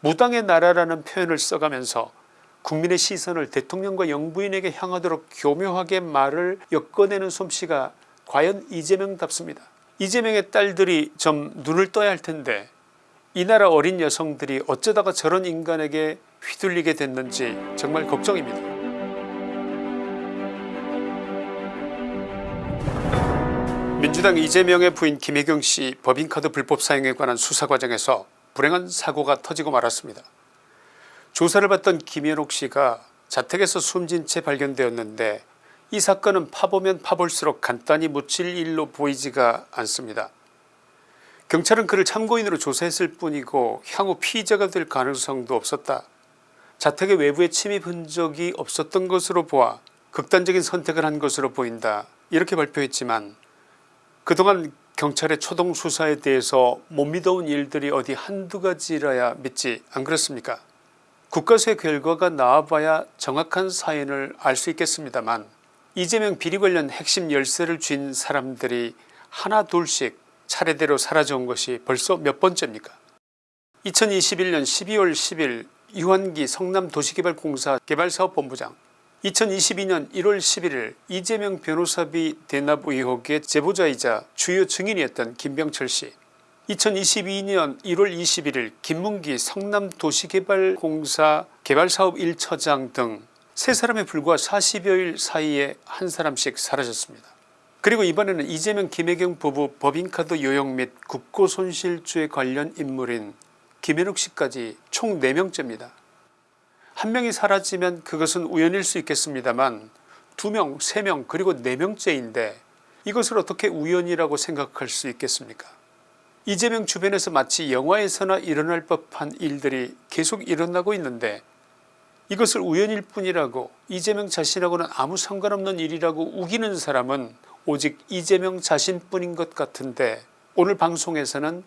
무당의 나라라는 표현을 써가면서 국민의 시선을 대통령과 영부인에게 향하도록 교묘하게 말을 엮어내는 솜씨가 과연 이재명답습니다. 이재명의 딸들이 좀 눈을 떠야 할 텐데 이 나라 어린 여성들이 어쩌다가 저런 인간에게 휘둘리게 됐는지 정말 걱정입니다. 민주당 이재명의 부인 김혜경씨 법인카드 불법 사용에 관한 수사 과정에서 불행한 사고가 터지고 말았습니다. 조사를 받던 김현옥 씨가 자택에서 숨진 채 발견되었는데 이 사건은 파보면 파볼수록 간단히 묻힐 일로 보이지가 않습니다. 경찰은 그를 참고인으로 조사했을 뿐이고 향후 피의자가 될 가능성도 없었다. 자택의 외부에 침입 흔적이 없었던 것으로 보아 극단적인 선택을 한 것으로 보인다 이렇게 발표했지만 그동안 경찰의 초동 수사에 대해서 못 믿어온 일들이 어디 한두 가지라야 믿지 안 그렇습니까? 국가수의 결과가 나와봐야 정확한 사연을 알 수 있겠습니다만 이재명 비리 관련 핵심 열쇠를 쥔 사람들이 하나 둘씩 차례대로 사라져온 것이 벌써 몇 번째입니까? 2021년 12월 10일 유한기 성남도시개발공사 개발사업본부장 2022년 1월 11일 이재명 변호사비 대납 의혹의 제보자이자 주요 증인이었던 김병철씨 2022년 1월 21일 김문기 성남도시개발공사 개발사업 1처장 등세 사람에 불과 40여일 사이에 한 사람씩 사라졌습니다. 그리고 이번에는 이재명 김혜경 부부 법인카드 요용 및 국고손실죄 관련 인물인 김현욱씨까지 총 4명째입니다. 한 명이 사라지면 그것은 우연일 수 있겠습니다만 2명 3명 그리고 4명째인데 이것을 어떻게 우연이라고 생각할 수 있겠습니까 이재명 주변에서 마치 영화에서나 일어날 법한 일들이 계속 일어나고 있는데 이것을 우연일 뿐이라고 이재명 자신하고는 아무 상관없는 일이라고 우기는 사람은 오직 이재명 자신뿐인 것 같은데 오늘 방송에서는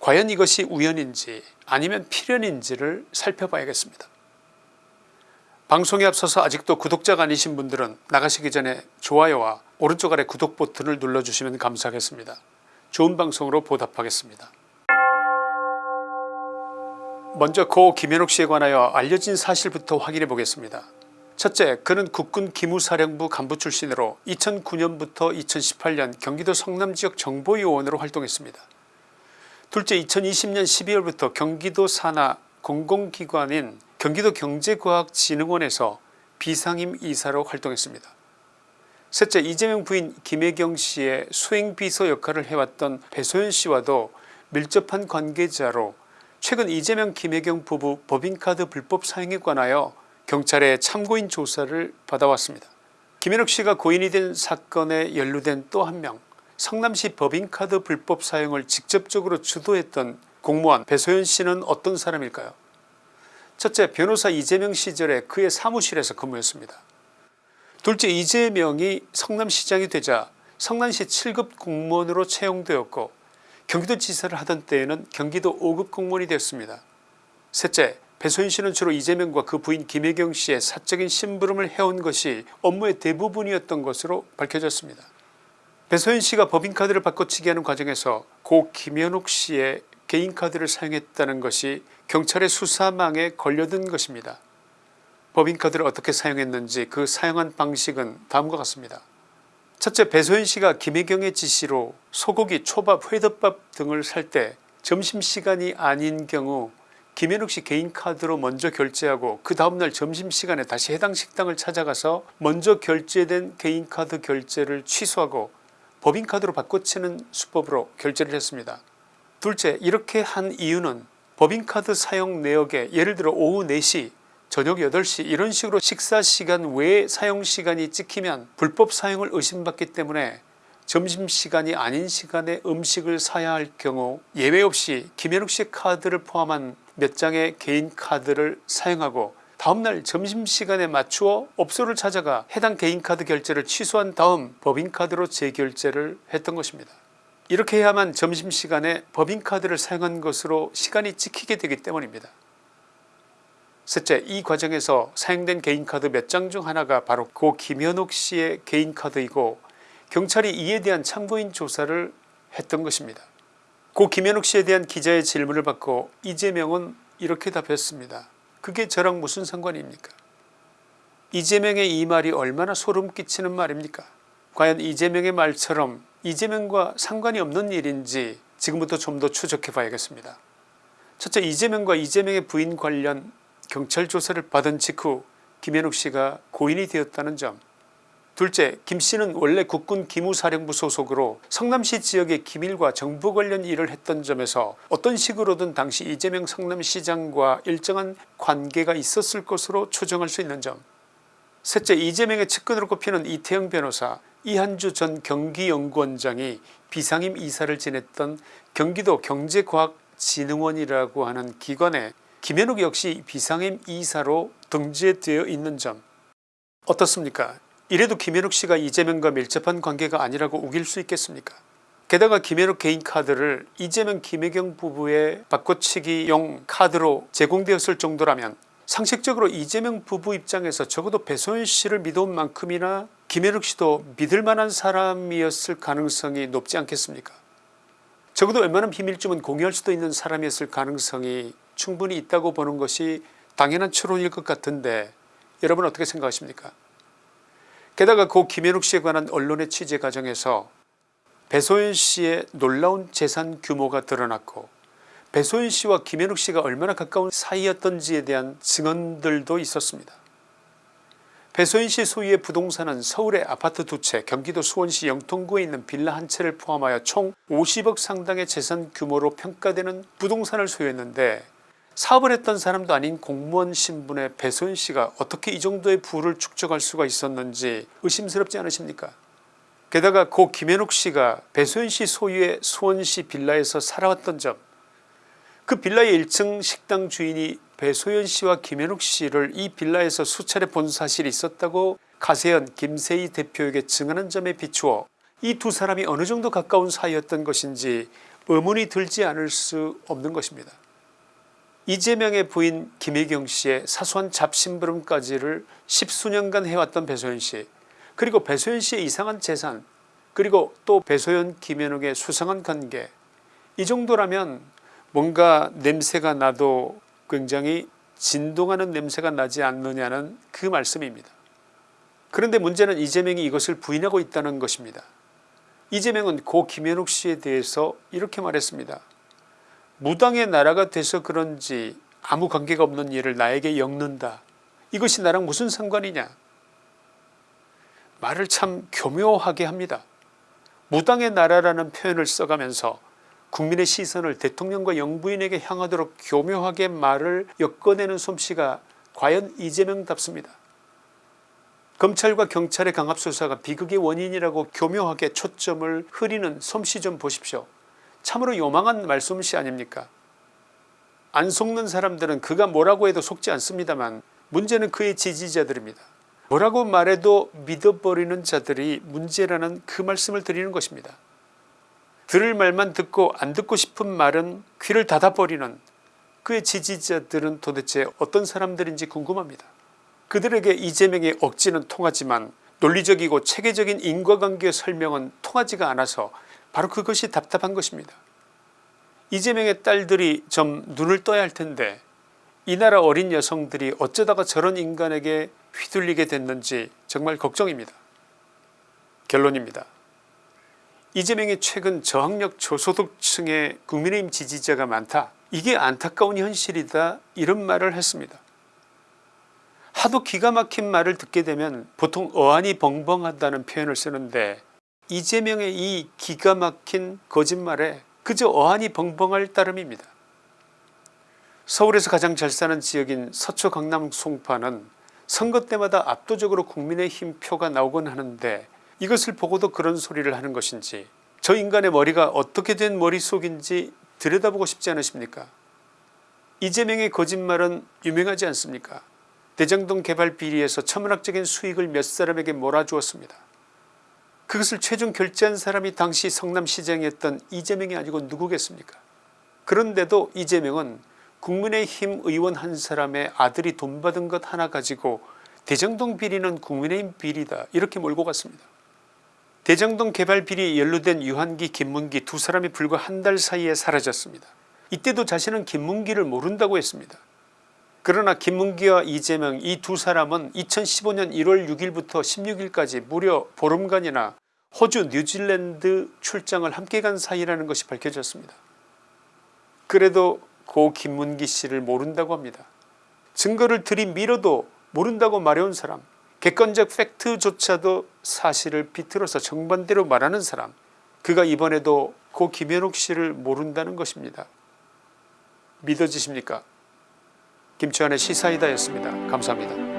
과연 이것이 우연인지 아니면 필연인지를 살펴봐야겠습니다. 방송에 앞서서 아직도 구독자가 아니신 분들은 나가시기 전에 좋아요와 오른쪽 아래 구독 버튼을 눌러주시면 감사하겠습니다. 좋은 방송으로 보답하겠습니다. 먼저 고 김현옥씨에 관하여 알려진 사실부터 확인해 보겠습니다. 첫째 그는 국군 기무사령부 간부 출신으로 2009년부터 2018년 경기도 성남지역 정보요원으로 활동했습니다. 둘째 2020년 12월부터 경기도 산하 공공기관인 경기도 경제과학진흥원에서 비상임 이사로 활동했습니다. 셋째 이재명 부인 김혜경 씨의 수행비서 역할을 해왔던 배소연 씨와도 밀접한 관계자로 최근 이재명 김혜경 부부 법인카드 불법 사용에 관하여 경찰의 참고인 조사를 받아왔습니다. 김현욱 씨가 고인이 된 사건에 연루된 또 한 명 성남시 법인카드 불법 사용을 직접적으로 주도했던 공무원 배소연 씨는 어떤 사람일까요 첫째 변호사 이재명 시절에 그의 사무실에서 근무했습니다. 둘째 이재명이 성남시장이 되자 성남시 7급 공무원으로 채용되었고 경기도지사를 하던 때에는 경기도 5급 공무원이 되었습니다. 셋째 배소연씨는 주로 이재명과 그 부인 김혜경 씨의 사적인 심부름을 해온 것이 업무의 대부분이었던 것으로 밝혀졌습니다. 배소연씨가 법인카드를 바꿔치기 하는 과정에서 고 김현욱 씨의 개인카드를 사용했다는 것이 경찰의 수사망에 걸려든 것입니다. 법인카드를 어떻게 사용했는지 그 사용한 방식은 다음과 같습니다. 첫째 배소연씨가 김혜경의 지시로 소고기 초밥 회덮밥 등을 살 때 점심시간이 아닌 경우 김현욱씨 개인카드로 먼저 결제하고 그 다음날 점심시간에 다시 해당 식당을 찾아가서 먼저 결제된 개인카드 결제를 취소하고 법인카드로 바꿔치는 수법으로 결제를 했습니다. 둘째 이렇게 한 이유는 법인카드 사용 내역에 예를 들어 오후 4시 저녁 8시 이런 식으로 식사시간 외에 사용시간이 찍히면 불법 사용을 의심받기 때문에 점심시간이 아닌 시간에 음식을 사야 할 경우 예외 없이 김현욱 씨 카드를 포함한 몇 장의 개인 카드를 사용하고 다음날 점심시간에 맞추어 업소를 찾아가 해당 개인카드 결제를 취소한 다음 법인카드로 재결제를 했던 것입니다. 이렇게 해야만 점심시간에 법인카드를 사용한 것으로 시간이 찍히게 되기 때문입니다. 셋째 이 과정에서 사용된 개인카드 몇 장 중 하나가 바로 고 김현욱 씨의 개인카드이고 경찰이 이에 대한 참고인 조사를 했던 것입니다. 고 김현욱 씨에 대한 기자의 질문을 받고 이재명은 이렇게 답했습니다. 그게 저랑 무슨 상관입니까 이재명의 이 말이 얼마나 소름 끼치는 말입니까 과연 이재명의 말처럼 이재명과 상관이 없는 일인지 지금부터 좀 더 추적해 봐야겠습니다. 첫째 이재명과 이재명의 부인 관련 경찰 조사를 받은 직후 김현욱 씨가 고인이 되었다는 점. 둘째 김씨는 원래 국군 기무사령부 소속으로 성남시 지역의 기밀과 정보 관련 일을 했던 점에서 어떤 식으로든 당시 이재명 성남시장과 일정한 관계가 있었을 것으로 추정할 수 있는 점. 셋째 이재명의 측근으로 꼽히는 이태영 변호사 이한주 전 경기연구원장이 비상임 이사를 지냈던 경기도 경제과학진흥원이라고 하는 기관에 김현욱 역시 비상임 이사로 등재되어 있는 점. 어떻습니까? 이래도 김현욱 씨가 이재명과 밀접한 관계가 아니라고 우길 수 있겠습니까? 게다가 김현욱 개인 카드를 이재명 김혜경 부부의 바꿔치기용 카드로 제공되었을 정도라면 상식적으로 이재명 부부 입장에서 적어도 배소연 씨를 믿어온 만큼이나 김현욱 씨도 믿을 만한 사람이었을 가능성이 높지 않겠습니까 적어도 웬만한 비밀쯤은 공유할 수도 있는 사람이었을 가능성이 충분히 있다고 보는 것이 당연한 추론일 것 같은데 여러분 어떻게 생각하십니까 게다가 고 김현욱 씨에 관한 언론의 취재 과정에서 배소연 씨의 놀라운 재산 규모가 드러났고 배소연 씨와 김현욱 씨가 얼마나 가까운 사이였던지에 대한 증언들도 있었습니다. 배소연 씨 소유의 부동산은 서울의 아파트 두채 경기도 수원시 영통구에 있는 빌라 한 채를 포함하여 총 50억 상당의 재산 규모로 평가되는 부동산을 소유했는데 사업을 했던 사람도 아닌 공무원 신분의 배소연 씨가 어떻게 이 정도의 부를 축적할 수가 있었는지 의심스럽지 않으십니까? 게다가 고 김현욱 씨가 배소연 씨 소유의 수원시 빌라에서 살아왔던 점. 그 빌라의 1층 식당 주인이 배소연 씨와 김현욱 씨를 이 빌라에서 수차례 본 사실이 있었다고 가세현 김세희 대표에게 증언한 점에 비추어 이 두 사람이 어느 정도 가까운 사이였던 것인지 의문이 들지 않을 수 없는 것입니다. 이재명의 부인 김혜경 씨의 사소한 잡심부름까지를 십수년간 해왔던 배소연 씨 그리고 배소연 씨의 이상한 재산 그리고 또 배소연 김현욱의 수상한 관계 이 정도라면 뭔가 냄새가 나도 굉장히 진동하는 냄새가 나지 않느냐는 그 말씀입니다. 그런데 문제는 이재명이 이것을 부인하고 있다는 것입니다. 이재명은 고 김현욱 씨에 대해서 이렇게 말했습니다. 무당의 나라가 돼서 그런지 아무 관계가 없는 일을 나에게 엮는다. 이것이 나랑 무슨 상관이냐 말을 참 교묘하게 합니다. 무당의 나라라는 표현을 써가면서 국민의 시선을 대통령과 영부인에게 향하도록 교묘하게 말을 엮어내는 솜씨가 과연 이재명답습니다. 검찰과 경찰의 강압수사가 비극의 원인이라고 교묘하게 초점을 흐리는 솜씨 좀 보십시오. 참으로 요망한 말솜씨 아닙니까 안 속는 사람들은 그가 뭐라고 해도 속지 않습니다만 문제는 그의 지지자들입니다. 뭐라고 말해도 믿어버리는 자들이 문제라는 그 말씀을 드리는 것입니다. 들을 말만 듣고 안 듣고 싶은 말은 귀를 닫아버리는 그의 지지자들은 도대체 어떤 사람들인지 궁금합니다. 그들에게 이재명의 억지는 통하지만 논리적이고 체계적인 인과관계 설명은 통하지가 않아서 바로 그것이 답답한 것입니다. 이재명의 딸들이 좀 눈을 떠야 할 텐데 이 나라 어린 여성들이 어쩌다가 저런 인간에게 휘둘리게 됐는지 정말 걱정입니다. 결론입니다. 이재명이 최근 저학력 저소득층의 국민의힘 지지자가 많다 이게 안타까운 현실이다 이런 말을 했습니다. 하도 기가 막힌 말을 듣게 되면 보통 어안이 벙벙하다는 표현을 쓰는데 이재명의 이 기가 막힌 거짓말에 그저 어안이 벙벙할 따름입니다. 서울에서 가장 잘 사는 지역인 서초 강남 송파는 선거 때마다 압도적으로 국민의힘 표가 나오곤 하는데 이것을 보고도 그런 소리를 하는 것인지 저 인간의 머리가 어떻게 된 머릿속인지 들여다보고 싶지 않으십니까 이재명의 거짓말은 유명하지 않습니까 대장동 개발 비리에서 천문학적인 수익을 몇 사람에게 몰아주었습니다. 그것을 최종 결제한 사람이 당시 성남시장이었던 이재명이 아니고 누구겠습니까 그런데도 이재명은 국민의힘 의원 한 사람의 아들이 돈 받은 것 하나 가지고 대장동 비리는 국민의힘 비리다 이렇게 몰고 갔습니다. 대장동 개발 비리에 연루된 유한기 김문기 두 사람이 불과 한 달 사이에 사라졌습니다. 이때도 자신은 김문기를 모른다고 했습니다. 그러나 김문기와 이재명 이 두 사람은 2015년 1월 6일부터 16일까지 무려 보름간이나 호주 뉴질랜드 출장을 함께 간 사이라는 것이 밝혀졌습니다. 그래도 고 김문기 씨를 모른다고 합니다. 증거를 들이밀어도 모른다고 말해온 사람 객관적 팩트조차도 사실을 비틀어서 정반대로 말하는 사람 그가 이번에도 고 김현욱 씨를 모른다는 것입니다. 믿어지십니까 김치환의 시사이다였습니다. 감사합니다.